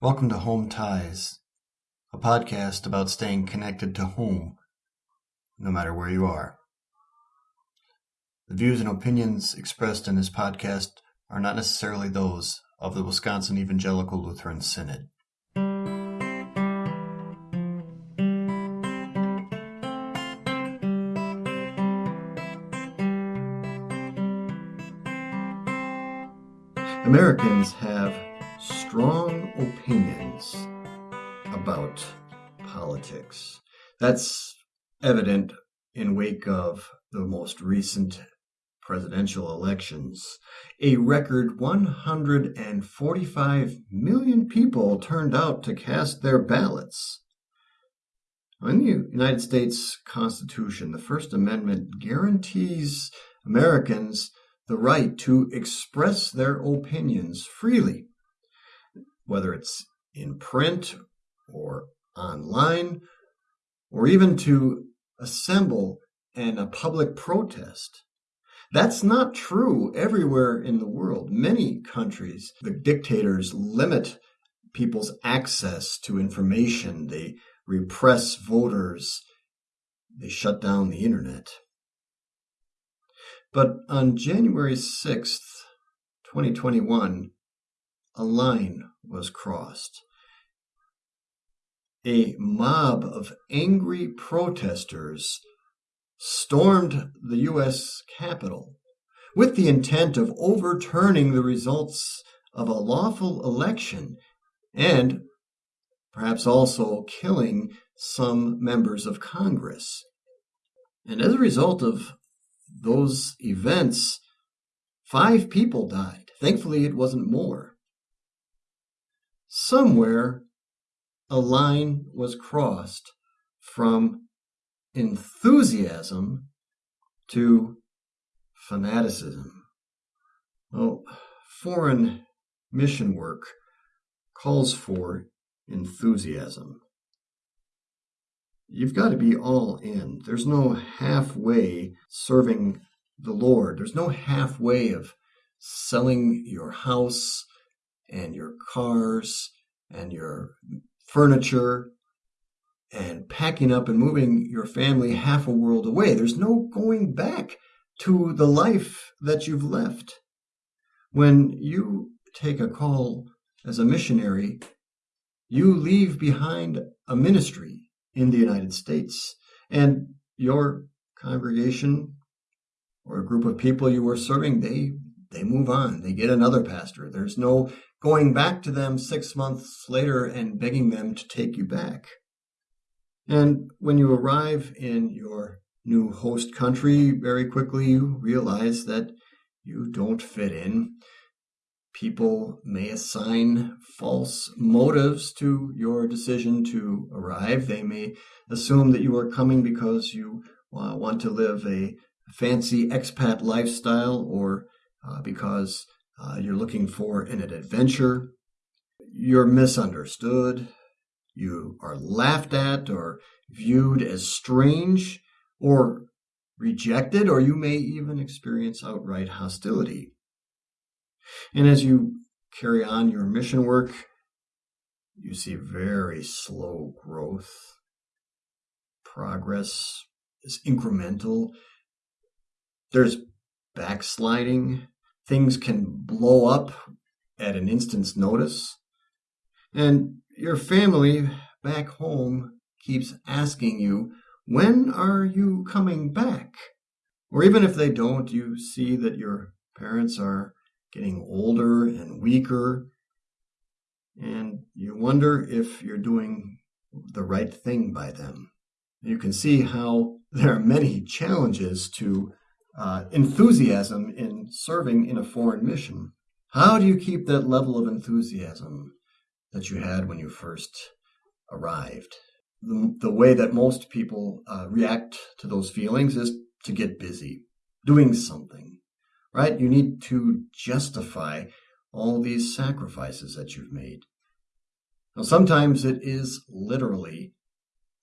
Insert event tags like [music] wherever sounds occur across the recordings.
Welcome to Home Ties, a podcast about staying connected to home, no matter where you are. The views and opinions expressed in this podcast are not necessarily those of the Wisconsin Evangelical Lutheran Synod. Americans have strong opinions about politics. That's evident in wake of the most recent presidential elections. A record 145 million people turned out to cast their ballots. In the United States Constitution, the First Amendment guarantees Americans the right to express their opinions freely whether it's in print or online, or even to assemble in a public protest. That's not true everywhere in the world. Many countries, the dictators limit people's access to information. They repress voters. They shut down the internet. But on January 6th, 2021, a line was crossed. A mob of angry protesters stormed the U.S. Capitol with the intent of overturning the results of a lawful election and perhaps also killing some members of Congress. And as a result of those events, five people died. Thankfully, it wasn't more somewhere a line was crossed from enthusiasm to fanaticism. Well, foreign mission work calls for enthusiasm. You've got to be all in. There's no halfway serving the Lord. There's no halfway of selling your house and your cars and your furniture and packing up and moving your family half a world away. There's no going back to the life that you've left. When you take a call as a missionary, you leave behind a ministry in the United States, and your congregation or a group of people you were serving, they they move on. They get another pastor. There's no going back to them six months later and begging them to take you back. And when you arrive in your new host country, very quickly you realize that you don't fit in. People may assign false motives to your decision to arrive. They may assume that you are coming because you uh, want to live a fancy expat lifestyle or uh, because uh, you're looking for an adventure, you're misunderstood, you are laughed at or viewed as strange or rejected, or you may even experience outright hostility. And as you carry on your mission work, you see very slow growth. Progress is incremental. There's backsliding things can blow up at an instant's notice. And your family back home keeps asking you, when are you coming back? Or even if they don't, you see that your parents are getting older and weaker, and you wonder if you're doing the right thing by them. You can see how there are many challenges to uh, enthusiasm in serving in a foreign mission. How do you keep that level of enthusiasm that you had when you first arrived? The, the way that most people uh, react to those feelings is to get busy, doing something, right? You need to justify all these sacrifices that you've made. Now, sometimes it is literally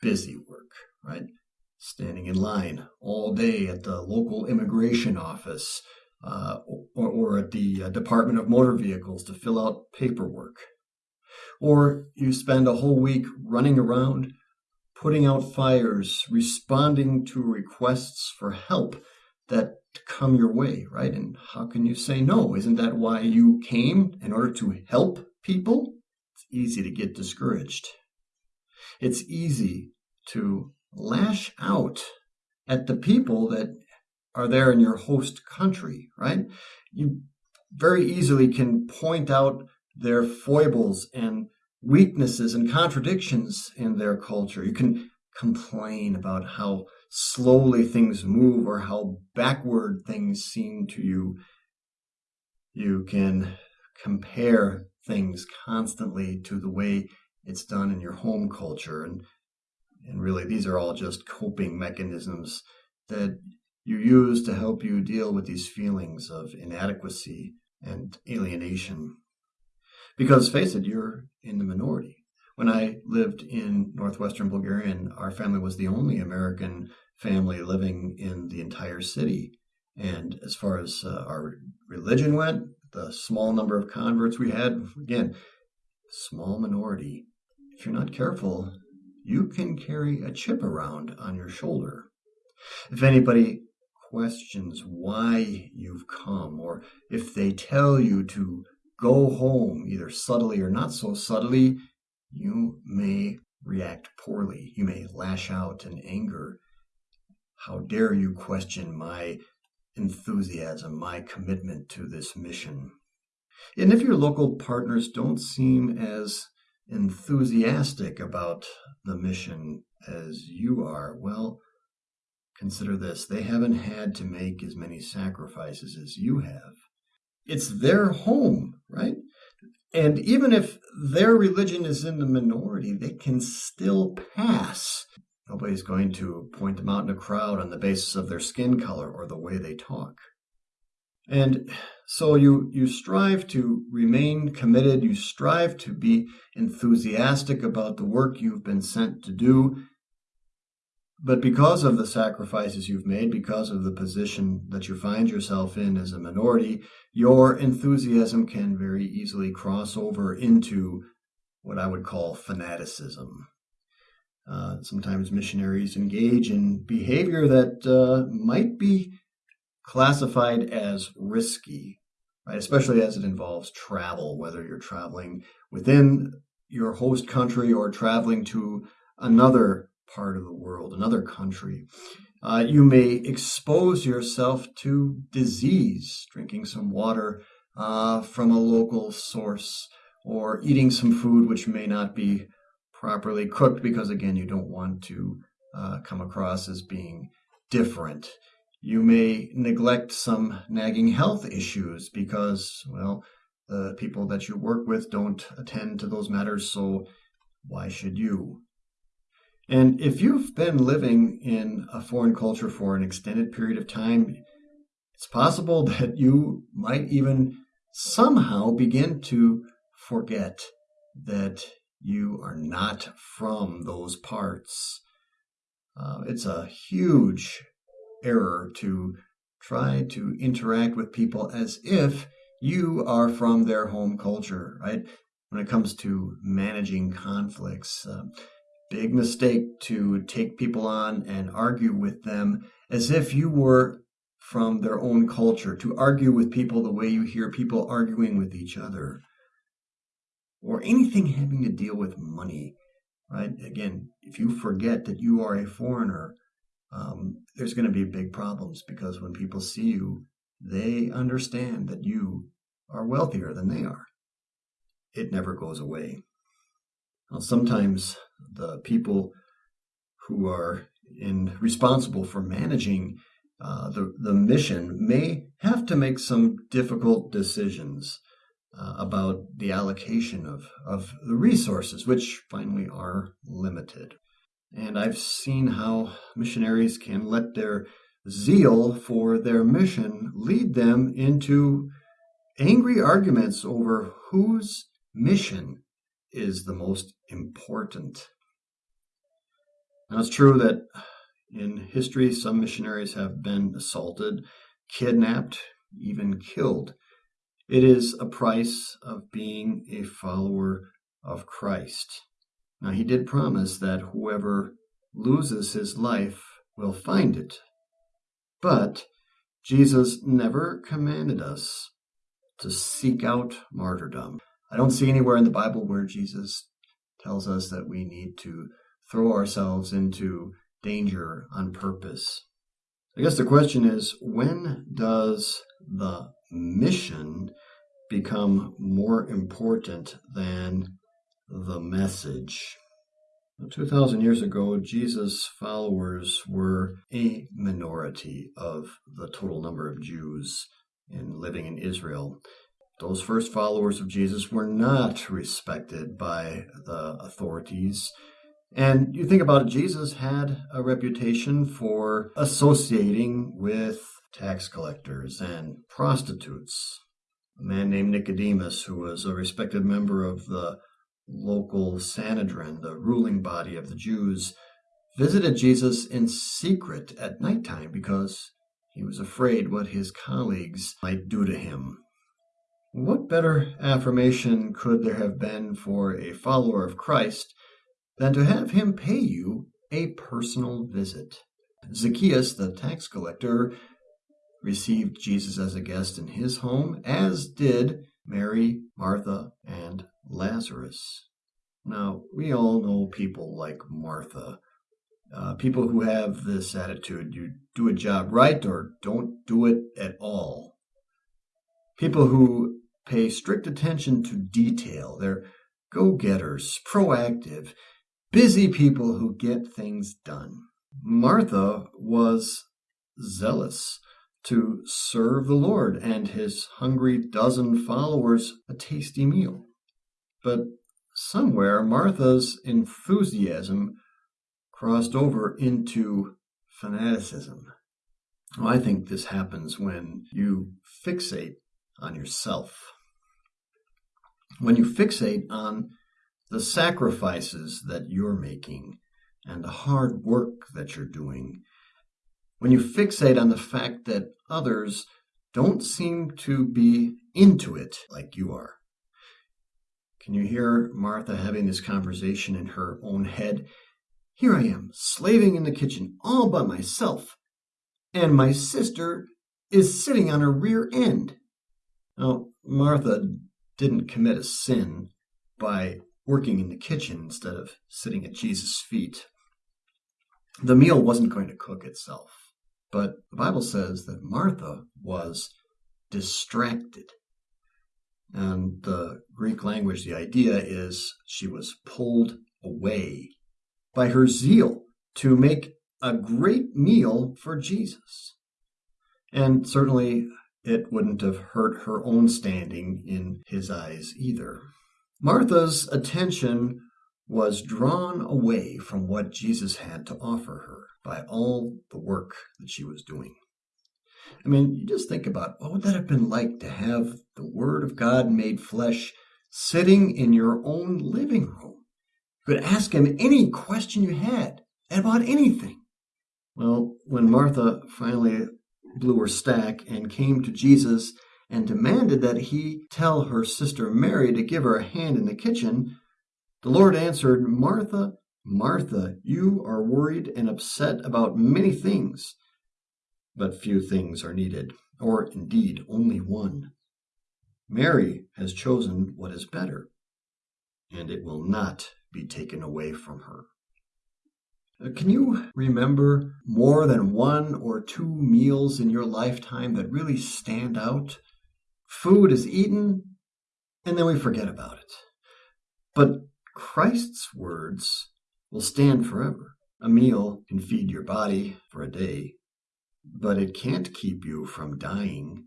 busy work, right? Standing in line all day at the local immigration office uh, or, or, at the uh, Department of Motor Vehicles to fill out paperwork. Or you spend a whole week running around, putting out fires, responding to requests for help that come your way, right? And how can you say no? Isn't that why you came in order to help people? It's easy to get discouraged. It's easy to lash out at the people that are there in your host country, right? You very easily can point out their foibles and weaknesses and contradictions in their culture. You can complain about how slowly things move or how backward things seem to you. You can compare things constantly to the way it's done in your home culture. And, and really, these are all just coping mechanisms that you use to help you deal with these feelings of inadequacy and alienation. Because face it, you're in the minority. When I lived in northwestern Bulgaria, and our family was the only American family living in the entire city. And as far as uh, our religion went, the small number of converts we had, again, small minority. If you're not careful, you can carry a chip around on your shoulder. If anybody questions why you've come, or if they tell you to go home, either subtly or not so subtly, you may react poorly. You may lash out in anger. How dare you question my enthusiasm, my commitment to this mission? And if your local partners don't seem as enthusiastic about the mission as you are, well, consider this they haven't had to make as many sacrifices as you have. It's their home, right? And even if their religion is in the minority, they can still pass. Nobody's going to point them out in a crowd on the basis of their skin color or the way they talk. And so you, you strive to remain committed, you strive to be enthusiastic about the work you've been sent to do, but because of the sacrifices you've made, because of the position that you find yourself in as a minority, your enthusiasm can very easily cross over into what I would call fanaticism. Uh, sometimes missionaries engage in behavior that uh, might be classified as risky, right? especially as it involves travel, whether you're traveling within your host country or traveling to another part of the world, another country. Uh, you may expose yourself to disease, drinking some water uh, from a local source, or eating some food which may not be properly cooked because, again, you don't want to uh, come across as being different. You may neglect some nagging health issues because, well, the people that you work with don't attend to those matters, so why should you? And if you've been living in a foreign culture for an extended period of time, it's possible [laughs] that you might even somehow begin to forget that you are not from those parts. Uh, it's a huge error to try to interact with people as if you are from their home culture, right? When it comes to managing conflicts, uh, big mistake to take people on and argue with them as if you were from their own culture, to argue with people the way you hear people arguing with each other, or anything having to deal with money, right? Again, if you forget that you are a foreigner, um, there's going to be big problems because when people see you, they understand that you are wealthier than they are. It never goes away. Now, sometimes the people who are in responsible for managing uh, the the mission may have to make some difficult decisions uh, about the allocation of of the resources, which finally are limited. And I've seen how missionaries can let their zeal for their mission lead them into angry arguments over whose mission is the most important. Now, it's true that in history, some missionaries have been assaulted, kidnapped, even killed. It is a price of being a follower of Christ. Now, he did promise that whoever loses his life will find it. But Jesus never commanded us to seek out martyrdom. I don't see anywhere in the Bible where Jesus tells us that we need to throw ourselves into danger on purpose. I guess the question is when does the mission become more important than the message? 2,000 years ago, Jesus' followers were a minority of the total number of Jews in living in Israel. Those first followers of Jesus were not respected by the authorities. And you think about it, Jesus had a reputation for associating with tax collectors and prostitutes. A man named Nicodemus, who was a respected member of the local Sanhedrin, the ruling body of the Jews, visited Jesus in secret at nighttime because he was afraid what his colleagues might do to him. What better affirmation could there have been for a follower of Christ than to have him pay you a personal visit? Zacchaeus, the tax collector, received Jesus as a guest in his home, as did Mary, Martha, and Lazarus. Now, we all know people like Martha, uh, people who have this attitude you do a job right or don't do it at all. People who pay strict attention to detail. They're go getters, proactive, busy people who get things done. Martha was zealous to serve the Lord and his hungry dozen followers a tasty meal. But somewhere Martha's enthusiasm crossed over into fanaticism. Well, I think this happens when you fixate on yourself. When you fixate on the sacrifices that you're making and the hard work that you're doing, when you fixate on the fact that others don't seem to be into it like you are, can you hear Martha having this conversation in her own head? Here I am, slaving in the kitchen all by myself, and my sister is sitting on her rear end. Now, Martha didn't commit a sin by working in the kitchen instead of sitting at Jesus' feet. The meal wasn't going to cook itself, but the Bible says that Martha was distracted. And the Greek language, the idea is she was pulled away by her zeal to make a great meal for Jesus. And certainly it wouldn't have hurt her own standing in his eyes either. Martha's attention was drawn away from what Jesus had to offer her by all the work that she was doing. I mean, you just think about what would that have been like to have the Word of God made flesh sitting in your own living room? You could ask him any question you had about anything. Well, when Martha finally blew her stack and came to Jesus and demanded that he tell her sister Mary to give her a hand in the kitchen, the Lord answered, Martha, Martha, you are worried and upset about many things but few things are needed, or indeed only one. Mary has chosen what is better, and it will not be taken away from her. Uh, can you remember more than one or two meals in your lifetime that really stand out? Food is eaten, and then we forget about it. But Christ's words will stand forever. A meal can feed your body for a day, but it can't keep you from dying.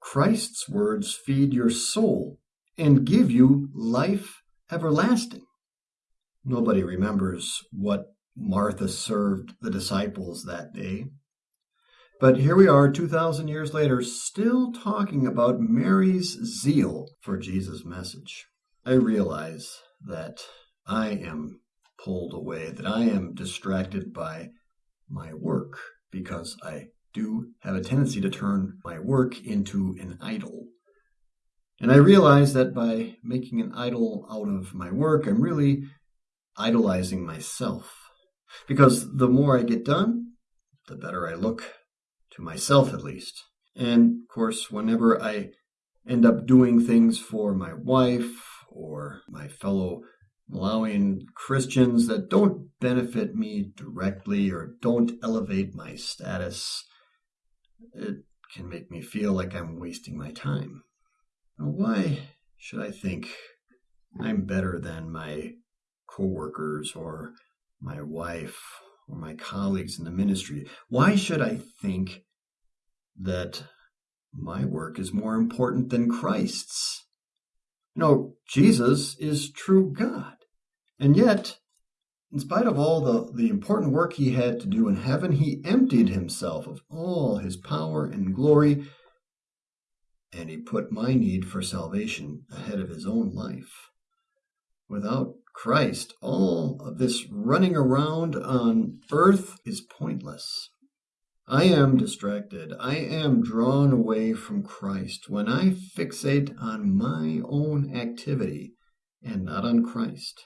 Christ's words feed your soul and give you life everlasting. Nobody remembers what Martha served the disciples that day. But here we are, 2,000 years later, still talking about Mary's zeal for Jesus' message. I realize that I am pulled away, that I am distracted by my work because I do have a tendency to turn my work into an idol. And I realize that by making an idol out of my work, I'm really idolizing myself. Because the more I get done, the better I look, to myself at least. And of course, whenever I end up doing things for my wife or my fellow Malawian Christians that don't benefit me directly or don't elevate my status, it can make me feel like I'm wasting my time. Now, why should I think I'm better than my coworkers or my wife or my colleagues in the ministry? Why should I think that my work is more important than Christ's? No, Jesus is true God. And yet, in spite of all the, the important work he had to do in heaven, he emptied himself of all his power and glory, and he put my need for salvation ahead of his own life. Without Christ, all of this running around on earth is pointless. I am distracted. I am drawn away from Christ when I fixate on my own activity and not on Christ.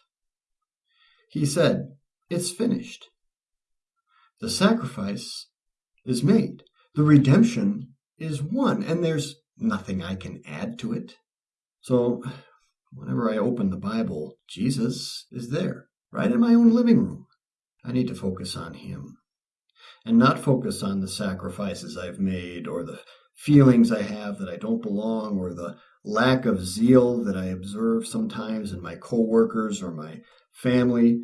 He said, It's finished. The sacrifice is made. The redemption is won, and there's nothing I can add to it. So, whenever I open the Bible, Jesus is there, right in my own living room. I need to focus on Him and not focus on the sacrifices I've made or the feelings I have that I don't belong or the lack of zeal that I observe sometimes in my coworkers or my family.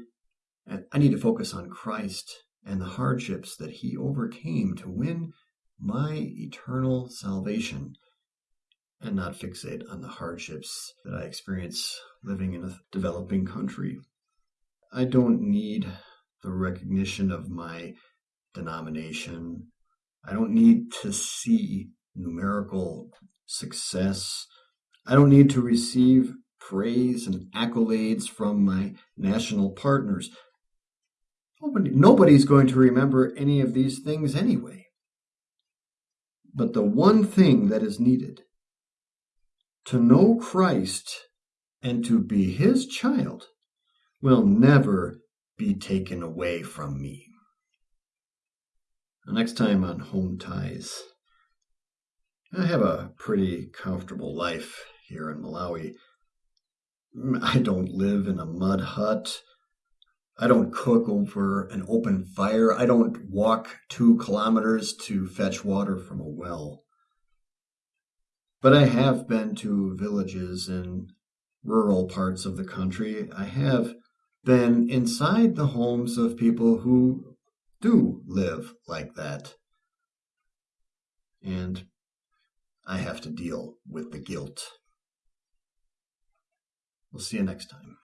And I need to focus on Christ and the hardships that he overcame to win my eternal salvation and not fixate on the hardships that I experience living in a developing country. I don't need the recognition of my denomination. I don't need to see numerical success. I don't need to receive praise and accolades from my national partners. Nobody, nobody's going to remember any of these things anyway. But the one thing that is needed to know Christ and to be his child will never be taken away from me. Next time on Home Ties, I have a pretty comfortable life here in Malawi. I don't live in a mud hut. I don't cook over an open fire. I don't walk two kilometers to fetch water from a well. But I have been to villages in rural parts of the country. I have been inside the homes of people who do live like that. And I have to deal with the guilt. We'll see you next time.